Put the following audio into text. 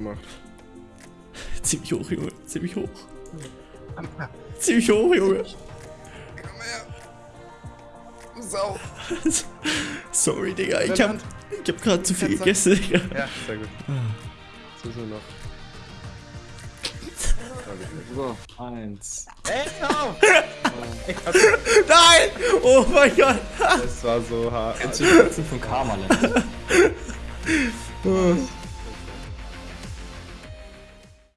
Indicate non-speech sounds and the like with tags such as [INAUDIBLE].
gemacht. Ziemlich hoch, Junge. Ziemlich hoch. Ziemlich hoch, Junge. Komm her. Du Sau. [LAUGHS] Sorry, Digga. Ich hab, ich hab gerade zu viel gegessen, Digga. Ja, sehr gut. Ah. Was ist noch? So, eins. Ey, auf! [LAUGHS] Nein! Oh mein Gott! Das war so hart. Kennst du die Katzen von Karma? Oh. [LAUGHS]